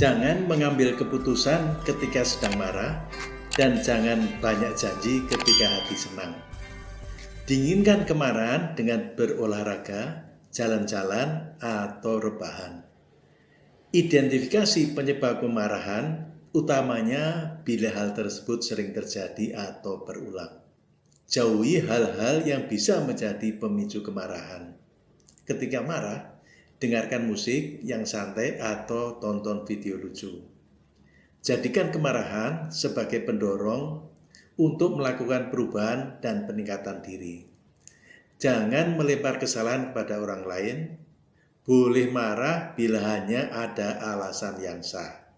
Jangan mengambil keputusan ketika sedang marah dan jangan banyak janji ketika hati senang. Dinginkan kemarahan dengan berolahraga, jalan-jalan, atau rebahan. Identifikasi penyebab kemarahan utamanya bila hal tersebut sering terjadi atau berulang. Jauhi hal-hal yang bisa menjadi pemicu kemarahan. Ketika marah, dengarkan musik yang santai atau tonton video lucu. Jadikan kemarahan sebagai pendorong untuk melakukan perubahan dan peningkatan diri. Jangan melempar kesalahan kepada orang lain, boleh marah bila hanya ada alasan yang sah.